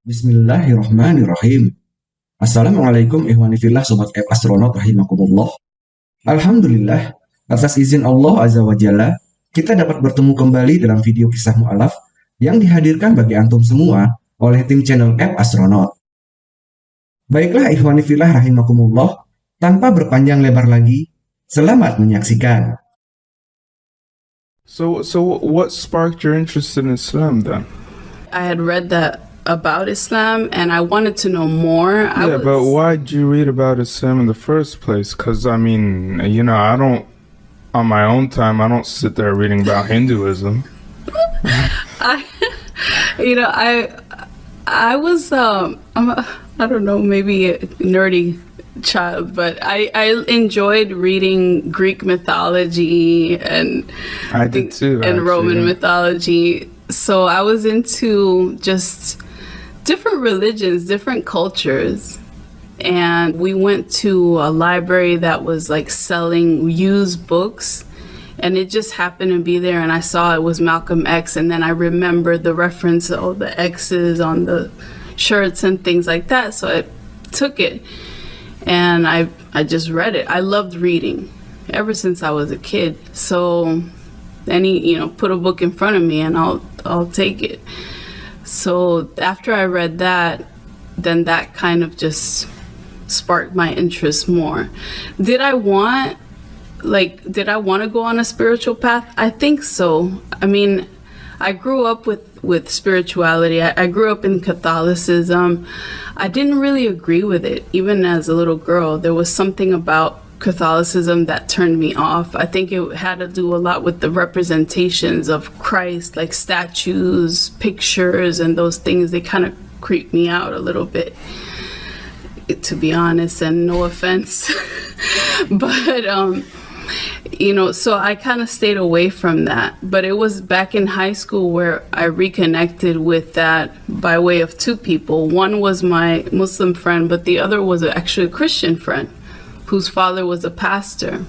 Bismillahirrahmanirrahim. Assalamualaikum ihwanifillah sobat F Astronaut rahimakumullah. Alhamdulillah, atas izin Allah Azza wa Jalla, kita dapat bertemu kembali dalam video kisah mu'alaf yang dihadirkan bagi antum semua oleh tim channel F Astronaut. Baiklah ihwanifillah rahimakumullah, tanpa berpanjang lebar lagi, selamat menyaksikan. So, so what sparked your interest in Islam then? I had read that about Islam and I wanted to know more. I Yeah, was- but why did you read about Islam in the first place? Because, I mean, you know, I don't, on my own time, I don't sit there reading about Hinduism. I, you know, I, I was, um, I'm a, I don't know, maybe a nerdy child, but I, I enjoyed reading Greek mythology and I did too. and actually, Roman mythology. So I was into just different religions, different cultures. And we went to a library that was like selling used books. And it just happened to be there. And I saw it was Malcolm X. And then I remembered the reference of the X's on the shirts and things like that. So I took it and I, I just read it. I loved reading ever since I was a kid. So any you know put a book in front of me and I'll I'll take it. So after I read that, then that kind of just sparked my interest more. Did I want like did I want to go on a spiritual path? I think so. I mean, I grew up with with spirituality. I, I grew up in Catholicism. I didn't really agree with it even as a little girl. There was something about Catholicism that turned me off. I think it had to do a lot with the representations of Christ, like statues, pictures, and those things. They kind of creep me out a little bit, to be honest, and no offense. but, um, you know, so I kind of stayed away from that. But it was back in high school where I reconnected with that by way of two people. One was my Muslim friend, but the other was actually a Christian friend whose father was a pastor.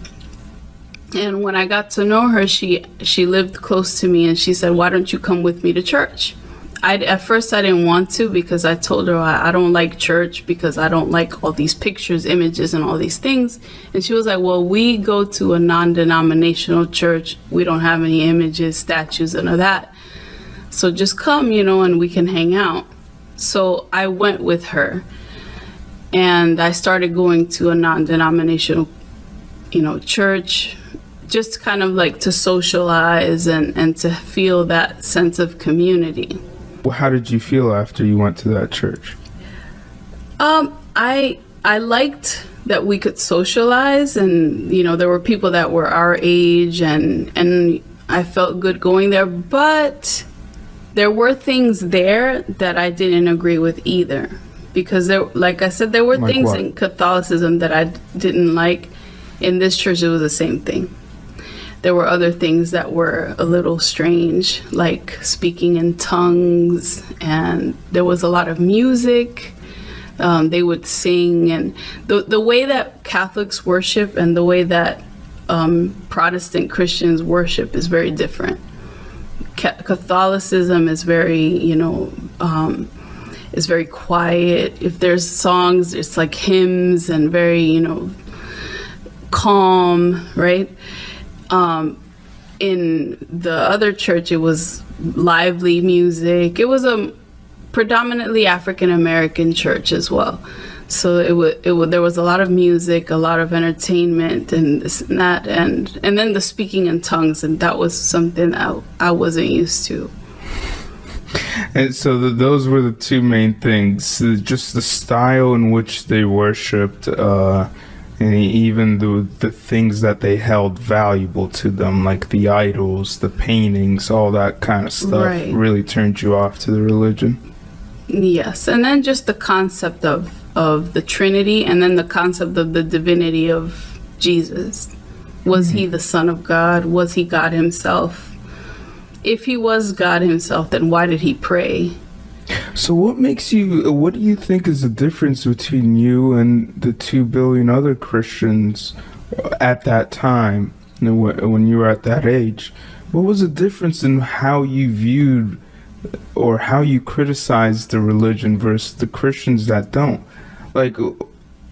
And when I got to know her, she she lived close to me, and she said, "Why don't you come with me to church?" I at first I didn't want to because I told her I, I don't like church because I don't like all these pictures, images, and all these things. And she was like, "Well, we go to a non-denominational church. We don't have any images, statues, and all that. So just come, you know, and we can hang out." So I went with her and I started going to a non-denominational, you know, church, just kind of like to socialize and and to feel that sense of community. Well, How did you feel after you went to that church? Um, I I liked that we could socialize, and you know, there were people that were our age, and and I felt good going there, but there were things there that I didn't agree with either because there like I said there were Like things what? in Catholicism that I didn't like. In this church it was the same thing. There were other things that were a little strange like speaking in tongues and there was a lot of music. Um, they would sing and the, the way that Catholics worship and the way that um, Protestant Christians worship is very different. Ca- Catholicism is very, you know, um, is very quiet. If there's songs, it's like hymns and very, you know, calm, right? Um, in the other church, it was lively music. It was a predominantly African American church as well. So it would, it there was a lot of music, a lot of entertainment, and this and that, and and then the speaking in tongues, and that was something I, I wasn't used to. And so th those were the two main things: just the style in which they worshipped, uh, and even the the things that they held valuable to them, like the idols, the paintings, all that kind of stuff, Right. really turned you off to the religion. Yes, and then just the concept of of the Trinity, and then the concept of the divinity of Jesus. Was he the Son of God? Was he God Himself? If he was God Himself, then why did he pray? So, what makes you? What do you think is the difference between you and the two billion other Christians at that time, when you were at that age? What was the difference in how you viewed or how you criticize the religion versus the Christians that don't. Like,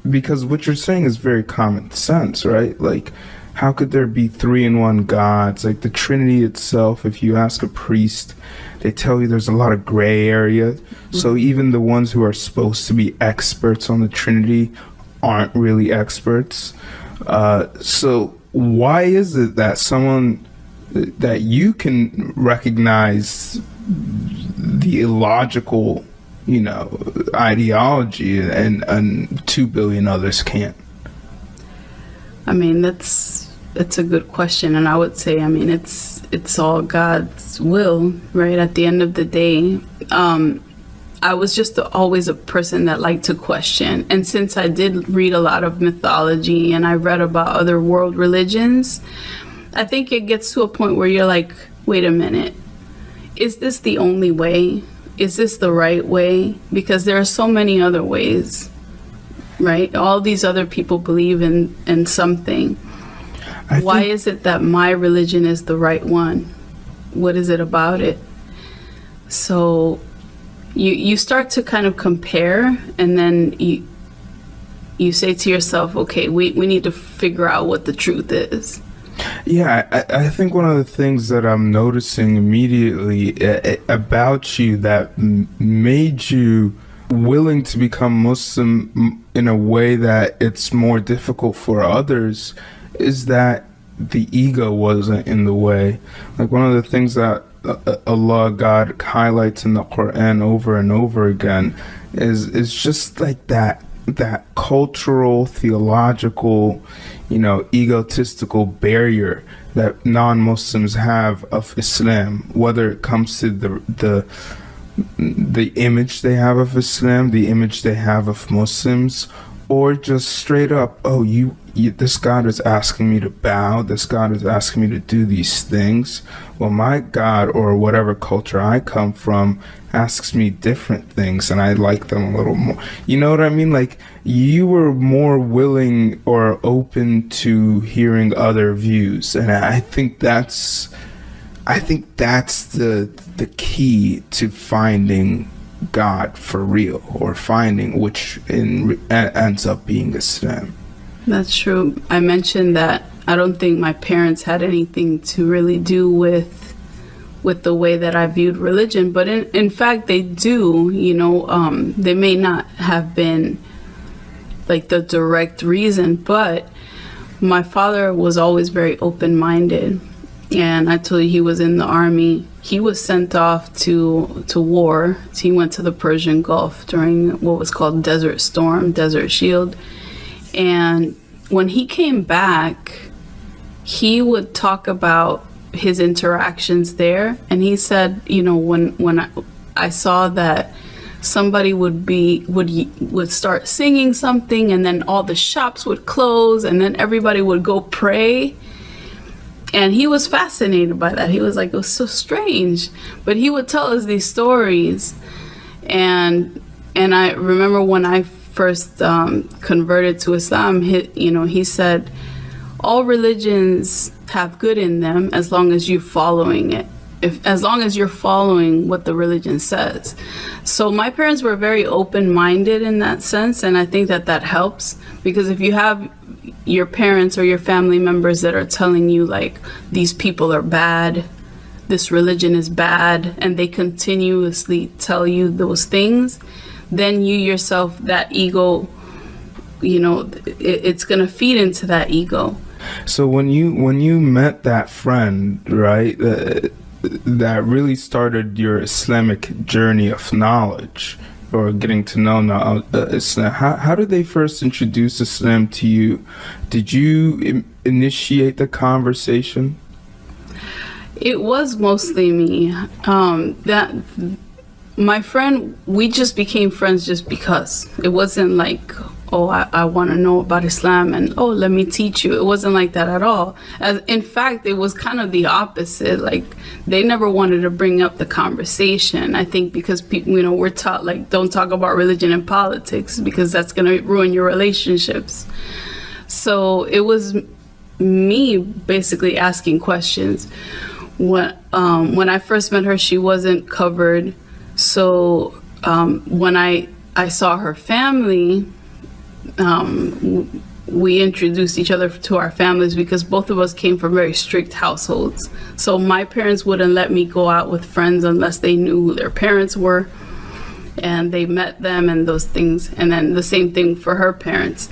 because what you're saying is very common sense, right? Like, how could there be three in one gods? Like the Trinity itself, if you ask a priest, they tell you there's a lot of gray area. So even the ones who are supposed to be experts on the Trinity aren't really experts. Uh, so why is it that someone that you can recognize the illogical, you know, ideology and and two billion others can't? I mean, that's it's a good question, and I would say, I mean, it's it's all God's will, right? At the end of the day, um, I was just always a person that liked to question, and since I did read a lot of mythology and I read about other world religions, I think it gets to a point where you're like, wait a minute, is this the only way? Is this the right way? Because there are so many other ways right? All these other people believe in in something. I Why is it that my religion is the right one? What is it about it? So you you start to kind of compare and then you you say to yourself, okay, we, we need to figure out what the truth is. Yeah, I, I think one of the things that I'm noticing immediately uh, about you that made you willing to become Muslim in a way that it's more difficult for others is that the ego wasn't in the way. Like one of the things that uh, uh, Allah God highlights in the Quran over and over again is is just like that that cultural theological you know egotistical barrier that non-muslims have of islam whether it comes to the the the image they have of islam the image they have of muslims or just straight up oh you, you this god is asking me to bow this god is asking me to do these things. Well my god or whatever culture i come from asks me different things and i like them a little more. You know what i mean? Like you were more willing or open to hearing other views and i think that's i think that's the the key to finding god for real or finding which in ends up being a islam That's true. I mentioned that I don't think my parents had anything to really do with with the way that I viewed religion, but in in fact they do. You know, um, they may not have been like the direct reason, but my father was always very open minded, and I told you he was in the army. He was sent off to to war. He went to the Persian Gulf during what was called Desert Storm, Desert Shield. And when he came back, he would talk about his interactions there. And he said, you know, when when I, I saw that somebody would be would would start singing something, and then all the shops would close, and then everybody would go pray. And he was fascinated by that. He was like, it was so strange. But he would tell us these stories and and I remember when I first um, converted to Islam, he, you know, he said, all religions have good in them as long as you're following it. If as long as you're following what the religion says. So my parents were very open-minded in that sense, and I think that that helps because if you have your parents or your family members that are telling you like these people are bad this religion is bad and they continuously tell you those things then you yourself that ego you know it, it's going to feed into that ego So when you when you met that friend, right, uh, that really started your Islamic journey of knowledge or getting to know now uh, Islam, how how did they first introduce Islam to you? Did you Im- initiate the conversation? It was mostly me. Um, that my friend, we just became friends just because. It wasn't like, oh, I, I want to know about Islam and oh, let me teach you. It wasn't like that at all. As in fact, it was kind of the opposite. Like they never wanted to bring up the conversation. I think because people, you know, we're taught like don't talk about religion and politics because that's gonna ruin your relationships. So it was me basically asking questions when um, when I first met her, she wasn't covered. So um, when I I saw her family, um, we introduced each other to our families because both of us came from very strict households. So my parents wouldn't let me go out with friends unless they knew who their parents were and they met them and those things. And then the same thing for her parents.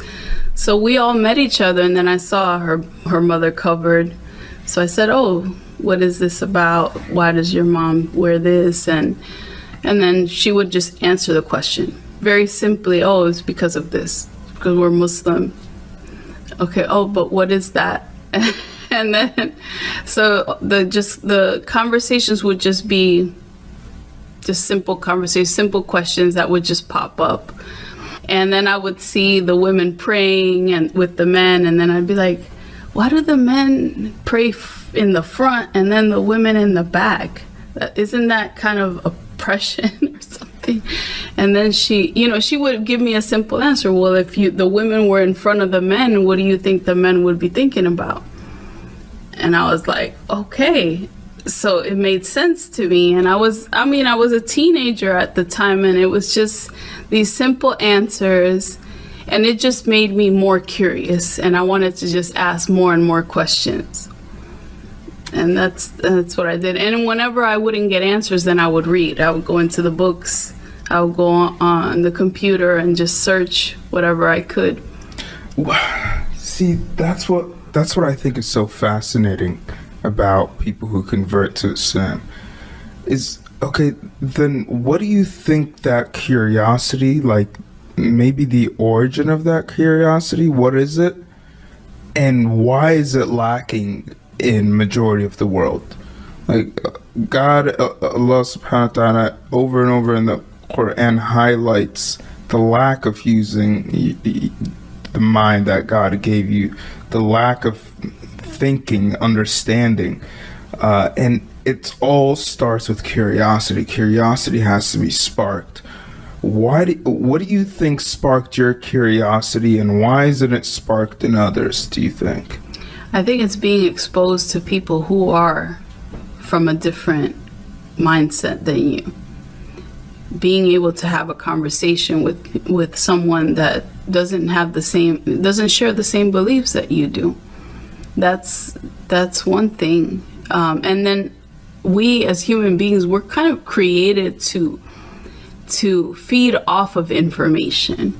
So we all met each other, and then I saw her her mother covered. So I said, "Oh, what is this about? Why does your mom wear this?" And and then she would just answer the question very simply. Oh, it's because of this, because we're Muslim. Okay. Oh, but what is that? and then so the just the conversations would just be just simple conversations, simple questions that would just pop up. And then I would see the women praying and with the men, and then I'd be like, why do the men pray in the front and then the women in the back? Isn't that kind of oppression or something? And then she, you know, she would give me a simple answer. Well, if you the women were in front of the men, what do you think the men would be thinking about? And I was like, okay. So it made sense to me. And I was, I mean, I was a teenager at the time, and it was just these simple answers. And it just made me more curious. And I wanted to just ask more and more questions. And that's that's what I did. And whenever I wouldn't get answers, then I would read. I would go into the books. I would go on, the computer and just search whatever I could. See, that's what that's what I think is so fascinating about people who convert to Islam. Is okay, then what do you think that curiosity, like maybe the origin of that curiosity, what is it? And why is it lacking in majority of the world? Like God, uh, Allah subhanahu wa ta'ala over and over in the Quran highlights the lack of using the mind that God gave you, the lack of thinking, understanding, uh, and it all starts with curiosity. Curiosity has to be sparked. Why? Do, what do you think sparked your curiosity, and why isn't it sparked in others? Do you think? I think it's being exposed to people who are from a different mindset than you. Being able to have a conversation with with someone that doesn't have the same doesn't share the same beliefs that you do. That's that's one thing. Um, and then we as human beings we're kind of created to to feed off of information.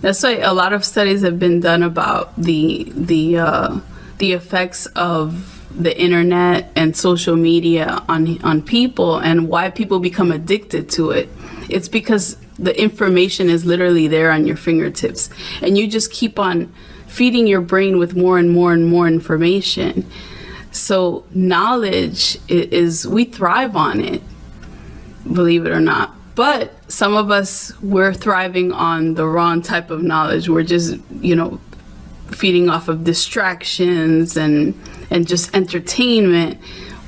That's why a lot of studies have been done about the the uh, the effects of the internet and social media on on people and why people become addicted to it. It's because the information is literally there on your fingertips, and you just keep on feeding your brain with more and more and more information. So knowledge is we thrive on it believe it or not. But some of us, we're thriving on the wrong type of knowledge. We're just, you know, feeding off of distractions and and just entertainment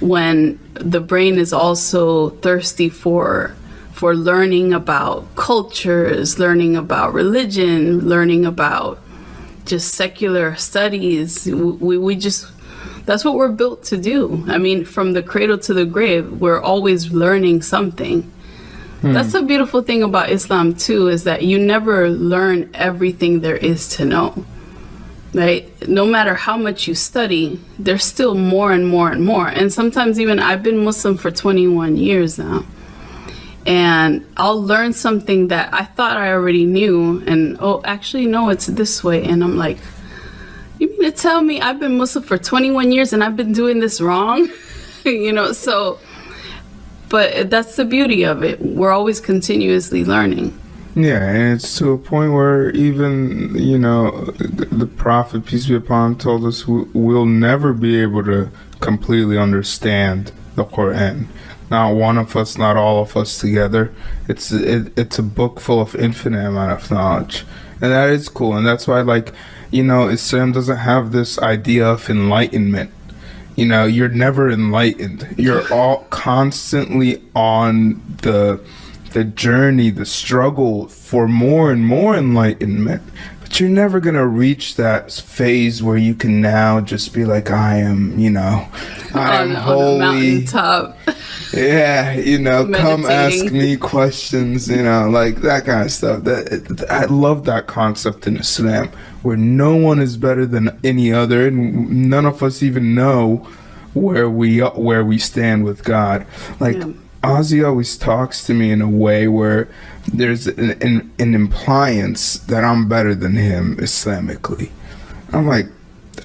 when the brain is also thirsty for for learning about cultures, learning about religion, learning about just secular studies. We, we just that's what we're built to do. I mean, from the cradle to the grave, we're always learning something. Hmm. That's the beautiful thing about Islam too is that you never learn everything there is to know. Right? No matter how much you study, there's still more and more and more. And sometimes even I've been Muslim for 21 years now. And I'll learn something that I thought I already knew and oh, actually no, it's this way and I'm like you mean to tell me I've been Muslim for 21 years and I've been doing this wrong? you know, so, but that's the beauty of it. We're always continuously learning. Yeah, and it's to a point where even you know the, Prophet peace be upon him told us we, we'll never be able to completely understand the Quran. Not one of us, not all of us together. It's it, it's a book full of infinite amount of knowledge, and that is cool. And that's why, like, you know, Islam doesn't have this idea of enlightenment. You know, you're never enlightened. You're all constantly on the the journey, the struggle for more and more enlightenment. But but you're never gonna reach that phase where you can now just be like, I am, you know, I am on, the holy. mountaintop. Yeah, you know, come ask me questions, you know, like that kind of stuff. That I love that concept in Islam, where no one is better than any other, and none of us even know where we where we stand with God. Like Yeah. Ozzy always talks to me in a way where there's an, an, an impliance that I'm better than him Islamically. I'm like,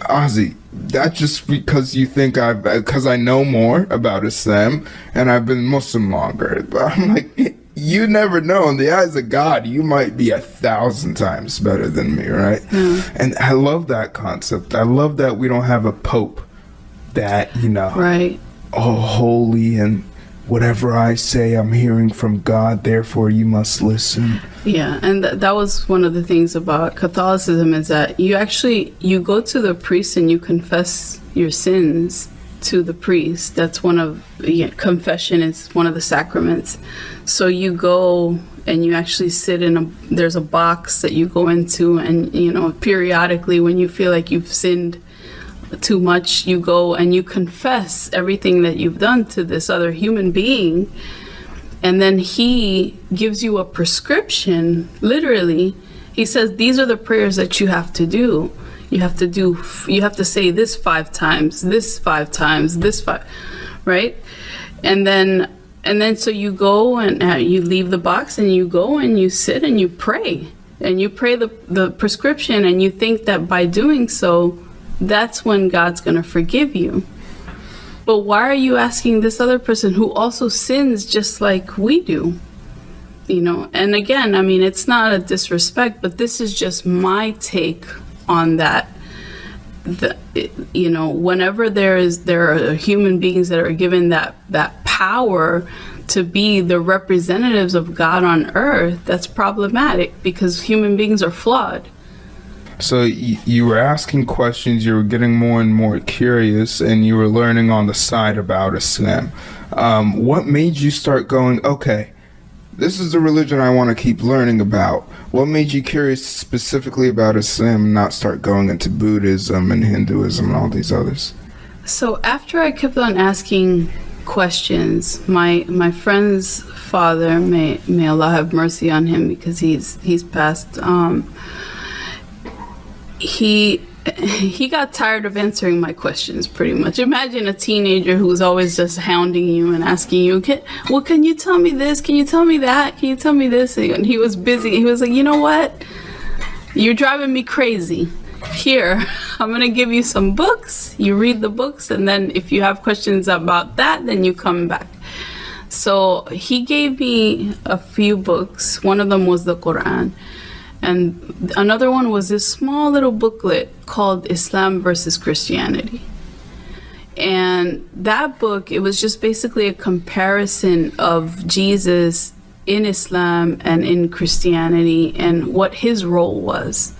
Ozzy, that's just because you think I've because I know more about Islam and I've been Muslim longer. But I'm like, you never know. In the eyes of God, you might be a thousand times better than me, right? And I love that concept. I love that we don't have a pope that, you know, right. all holy and whatever I say, I'm hearing from God, therefore you must listen. Yeah, and th- that was one of the things about Catholicism is that you actually you go to the priest and you confess your sins to the priest. That's one of yeah, confession is one of the sacraments. So you go and you actually sit in a there's a box that you go into and you know periodically when you feel like you've sinned too much, you go and you confess everything that you've done to this other human being. And then he gives you a prescription, literally. He says, These are the prayers that you have to do. You have to do, you have to say this five times, this five times, this five, right? And then, and then so you go and uh, you leave the box and you go and you sit and you pray. And you pray the, the prescription and you think that by doing so, that's when God's going to forgive you. But why are you asking this other person who also sins just like we do? You know, and again, I mean, it's not a disrespect, but this is just my take on that. The, you know, whenever there is there are human beings that are given that that power to be the representatives of God on earth, that's problematic because human beings are flawed. So y- you were asking questions, you were getting more and more curious, and you were learning on the side about Islam. Um, what made you start going, okay, this is the religion I want to keep learning about? What made you curious specifically about Islam and not start going into Buddhism and Hinduism and all these others? So after I kept on asking questions, my my friend's father, may may Allah have mercy on him because he's he's passed. Um, he he got tired of answering my questions pretty much. Imagine a teenager who's always just hounding you and asking you, can, "Well, can you tell me this? Can you tell me that? Can you tell me this?" And he was busy. He was like, "You know what? You're driving me crazy. Here, I'm going to give you some books. You read the books, and then if you have questions about that, then you come back. So he gave me a few books. One of them was the Quran. And another one was this small little booklet called Islam versus Christianity. And that book, it was just basically a comparison of Jesus in Islam and in Christianity and what his role was.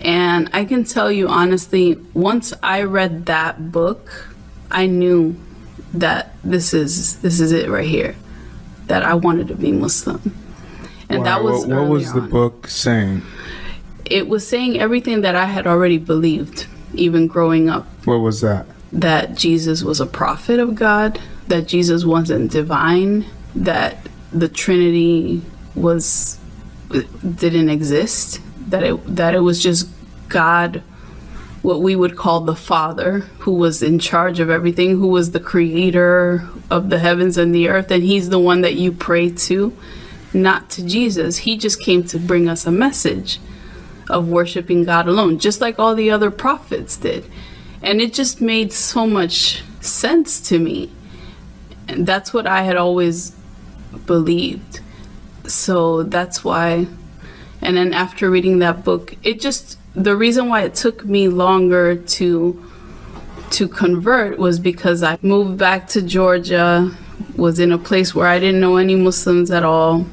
And I can tell you honestly, once I read that book, I knew that this is this is it right here. That I wanted to be Muslim. And that was what, what was the on. book saying? It was saying everything that I had already believed, even growing up What was that? that Jesus was a prophet of God, that Jesus wasn't divine, that the Trinity was didn't exist, that it that it was just God what we would call the Father, who was in charge of everything, who was the creator of the heavens and the earth, and he's the one that you pray to, not to Jesus. He just came to bring us a message of worshiping God alone, just like all the other prophets did. And it just made so much sense to me. And that's what I had always believed. So that's why. And then after reading that book, it just, the reason why it took me longer to to convert was because I moved back to Georgia, was in a place where I didn't know any Muslims at all,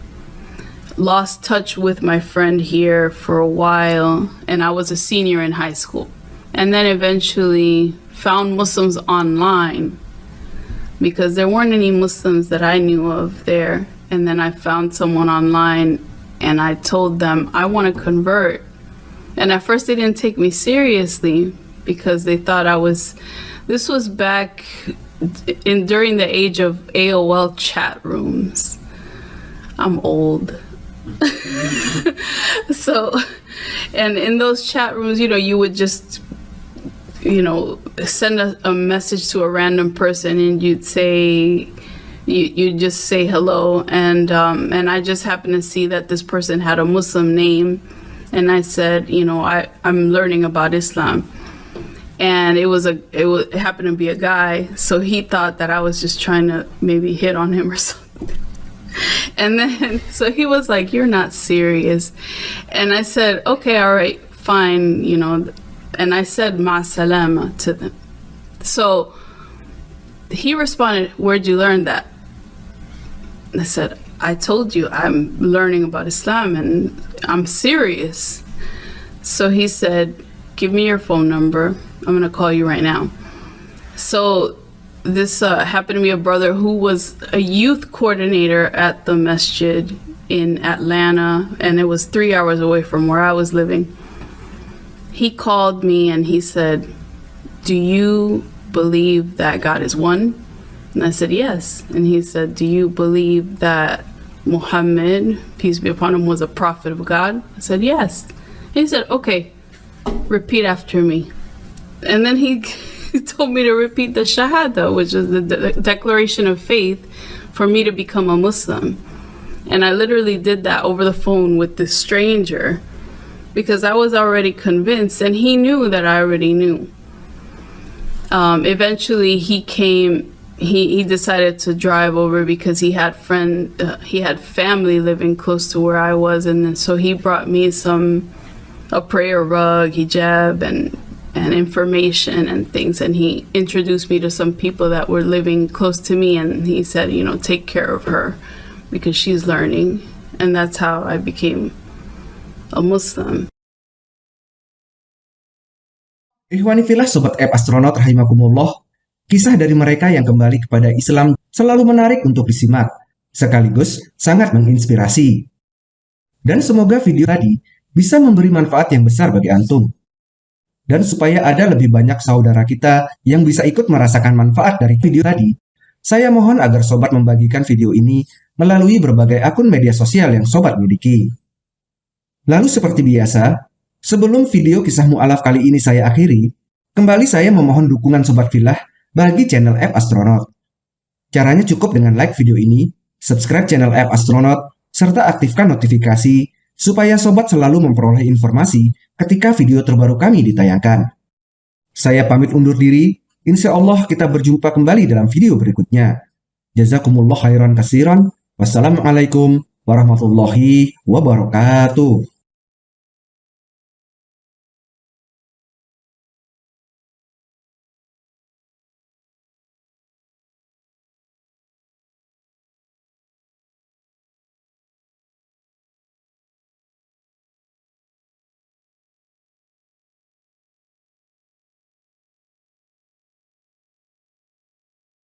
lost touch with my friend here for a while, and I was a senior in high school. And then eventually found Muslims online because there weren't any Muslims that I knew of there. And then I found someone online and I told them, I want to convert. And at first, they didn't take me seriously because they thought I was. This was back in during the age of AOL chat rooms. I'm old. so, and in those chat rooms, you know, you would just, you know, send a, a message to a random person and you'd say, you, you just say hello. And um, and I just happened to see that this person had a Muslim name. And I said you know I, I'm learning about Islam. And it was a it, was, it happened to be a guy. So he thought that I was just trying to maybe hit on him or something and then so he was like you're not serious and I said okay all right fine you know and I said ma salama to them so he responded where'd you learn that I said, I told you I'm learning about Islam and I'm serious. So he said, Give me your phone number. I'm going to call you right now. So this uh, happened to be a brother who was a youth coordinator at the masjid in Atlanta, and it was three hours away from where I was living. He called me and he said, Do you believe that God is one? And I said, Yes. And he said, Do you believe that Muhammad, peace be upon him, was a prophet of God? I said, Yes. He said, Okay, repeat after me. And then he, he told me to repeat the Shahada, which is the de- declaration of faith for me to become a Muslim. And I literally did that over the phone with this stranger because I was already convinced and he knew that I already knew. Um, eventually, he came he, he decided to drive over because he had friend uh, he had family living close to where I was and so he brought me some a prayer rug hijab and and information and things and he introduced me to some people that were living close to me and he said you know take care of her because she's learning and that's how I became a Muslim Ikhwani filah Sobat App Astronaut Rahimakumullah Kisah dari mereka yang kembali kepada Islam selalu menarik untuk disimak, sekaligus sangat menginspirasi. Dan semoga video tadi bisa memberi manfaat yang besar bagi antum. Dan supaya ada lebih banyak saudara kita yang bisa ikut merasakan manfaat dari video tadi, saya mohon agar sobat membagikan video ini melalui berbagai akun media sosial yang sobat miliki. Lalu seperti biasa, sebelum video kisah mu'alaf kali ini saya akhiri, kembali saya memohon dukungan sobat filah bagi channel App Astronaut. Caranya cukup dengan like video ini, subscribe channel App Astronaut, serta aktifkan notifikasi supaya sobat selalu memperoleh informasi ketika video terbaru kami ditayangkan. Saya pamit undur diri, insya Allah kita berjumpa kembali dalam video berikutnya. Jazakumullah khairan kasiran. Wassalamualaikum warahmatullahi wabarakatuh.